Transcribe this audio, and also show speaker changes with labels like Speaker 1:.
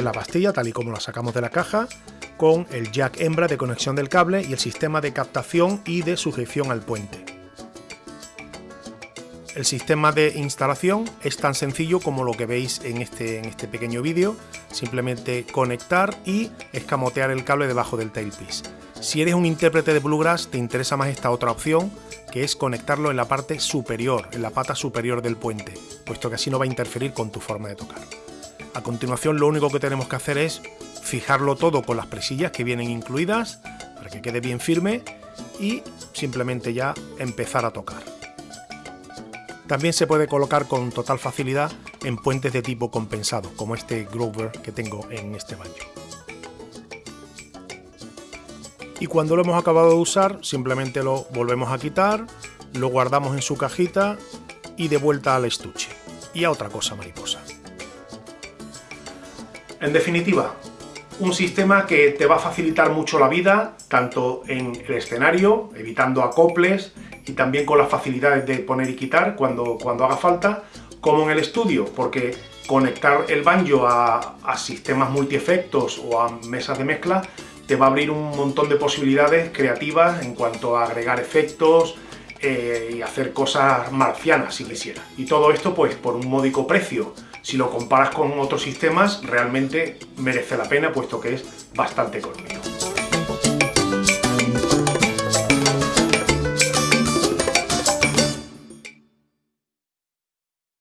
Speaker 1: la pastilla tal y como la sacamos de la caja, con el jack hembra de conexión del cable y el sistema de captación y de sujeción al puente. El sistema de instalación es tan sencillo como lo que veis en este, en este pequeño vídeo, simplemente conectar y escamotear el cable debajo del tailpiece. Si eres un intérprete de Bluegrass te interesa más esta otra opción, que es conectarlo en la parte superior, en la pata superior del puente, puesto que así no va a interferir con tu forma de tocar. A continuación lo único que tenemos que hacer es fijarlo todo con las presillas que vienen incluidas, para que quede bien firme, y simplemente ya empezar a tocar. También se puede colocar con total facilidad en puentes de tipo compensado, como este Grover que tengo en este banjo. Y cuando lo hemos acabado de usar, simplemente lo volvemos a quitar, lo guardamos en su cajita y de vuelta al estuche. Y a otra cosa mariposa. En definitiva, un sistema que te va a facilitar mucho la vida, tanto en el escenario, evitando acoples, y también con las facilidades de poner y quitar cuando, cuando haga falta, como en el estudio, porque conectar el banjo a, sistemas multiefectos o a mesas de mezcla te va a abrir un montón de posibilidades creativas en cuanto a agregar efectos eh, y hacer cosas marcianas si quisiera. Y todo esto pues por un módico precio. Si lo comparas con otros sistemas realmente merece la pena puesto que es bastante económico.